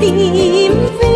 tìm về